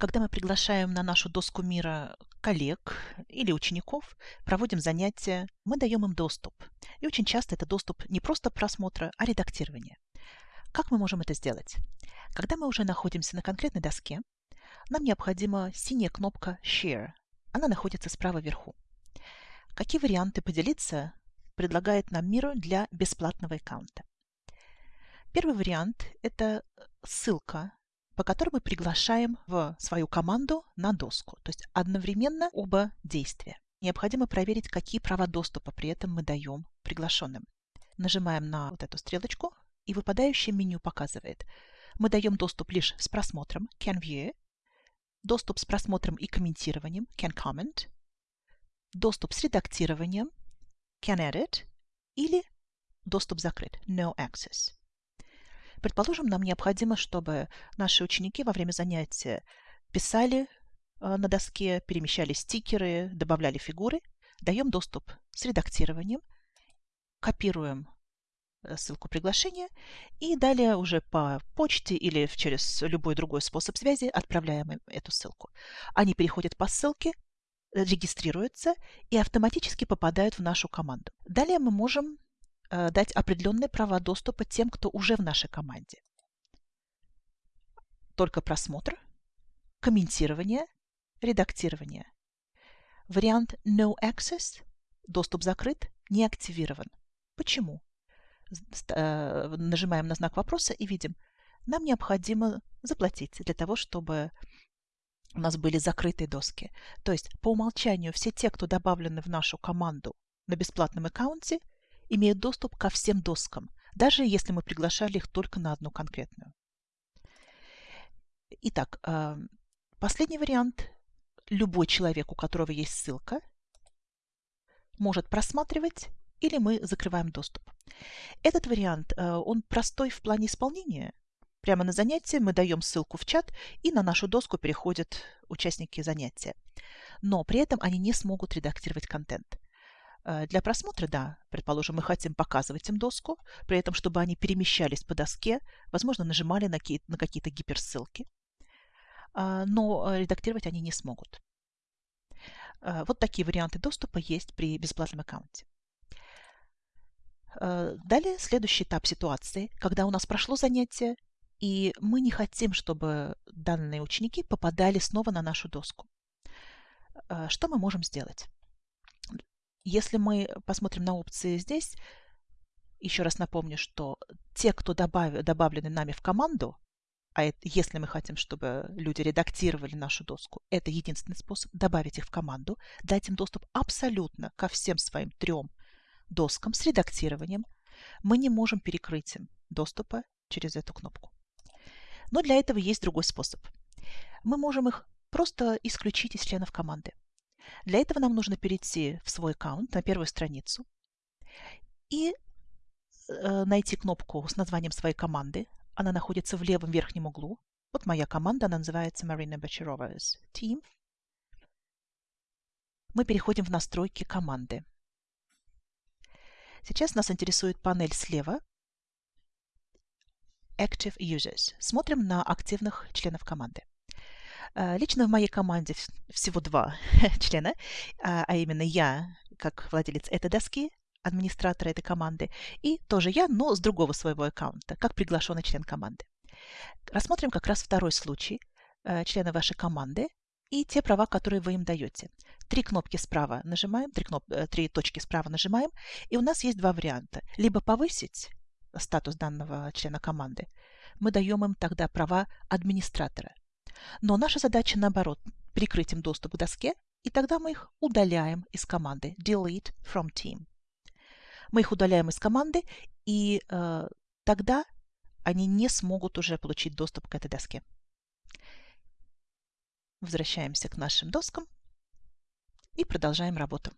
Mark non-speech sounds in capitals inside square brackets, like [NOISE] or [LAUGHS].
когда мы приглашаем на нашу доску мира коллег или учеников, проводим занятия, мы даем им доступ. И очень часто это доступ не просто просмотра, а редактирования. Как мы можем это сделать? Когда мы уже находимся на конкретной доске, нам необходима синяя кнопка Share. Она находится справа вверху. Какие варианты поделиться предлагает нам Миру для бесплатного аккаунта? Первый вариант – это ссылка по которой мы приглашаем в свою команду на доску. То есть одновременно оба действия. Необходимо проверить, какие права доступа при этом мы даем приглашенным. Нажимаем на вот эту стрелочку, и выпадающее меню показывает. Мы даем доступ лишь с просмотром Can View, доступ с просмотром и комментированием Can Comment, доступ с редактированием Can Edit или доступ закрыт No Access. Предположим, нам необходимо, чтобы наши ученики во время занятия писали э, на доске, перемещали стикеры, добавляли фигуры. Даем доступ с редактированием, копируем э, ссылку приглашения и далее уже по почте или через любой другой способ связи отправляем им эту ссылку. Они переходят по ссылке, регистрируются и автоматически попадают в нашу команду. Далее мы можем Э, дать определенные права доступа тем, кто уже в нашей команде. Только просмотр, комментирование, редактирование. Вариант No Access, доступ закрыт, не активирован. Почему? Э, нажимаем на знак вопроса и видим, нам необходимо заплатить для того, чтобы у нас были закрытые доски. То есть по умолчанию все те, кто добавлены в нашу команду на бесплатном аккаунте, имеют доступ ко всем доскам, даже если мы приглашали их только на одну конкретную. Итак, э, последний вариант. Любой человек, у которого есть ссылка, может просматривать или мы закрываем доступ. Этот вариант, э, он простой в плане исполнения. Прямо на занятие мы даем ссылку в чат, и на нашу доску переходят участники занятия. Но при этом они не смогут редактировать контент. Э, для просмотра, да, предположим, мы хотим показывать им доску, при этом, чтобы они перемещались по доске, возможно, нажимали на какие-то гиперссылки, а, но э, редактировать они не смогут. Э, вот такие варианты доступа есть при бесплатном аккаунте. Далее следующий этап ситуации, когда у нас прошло занятие, и мы не хотим, чтобы данные ученики попадали снова на нашу доску. Что мы можем сделать? Если мы посмотрим на опции здесь, еще раз напомню, что те, кто добав, добавлены нами в команду, а это, если мы хотим, чтобы люди редактировали нашу доску, это единственный способ добавить их в команду, дать им доступ абсолютно ко всем своим трем доскам с редактированием. Мы не можем перекрыть им доступа через эту кнопку. Но для этого есть другой способ. Мы можем их просто исключить из членов команды. Для этого нам нужно перейти в свой аккаунт на первую страницу и э, найти кнопку с названием своей команды. Она находится в левом верхнем углу. Вот моя команда, она называется Marina Бочарова's Team. Мы переходим в настройки команды. Сейчас нас интересует панель слева Active Users. Смотрим на активных членов команды. Э, лично в моей команде всего два [LAUGHS] члена, а, а именно я, как владелец этой доски, администратора этой команды, и тоже я, но с другого своего аккаунта, как приглашенный член команды. Рассмотрим как раз второй случай э, члена вашей команды и те права, которые вы им даете. Три кнопки справа нажимаем, три, кноп... Э, три точки справа нажимаем, и у нас есть два варианта. Либо повысить статус данного члена команды, мы даем им тогда права администратора. Но наша задача наоборот, прикрыть им доступ к доске, и тогда мы их удаляем из команды delete from team. Мы их удаляем из команды, и э, тогда они не смогут уже получить доступ к этой доске. Возвращаемся к нашим доскам и продолжаем работу.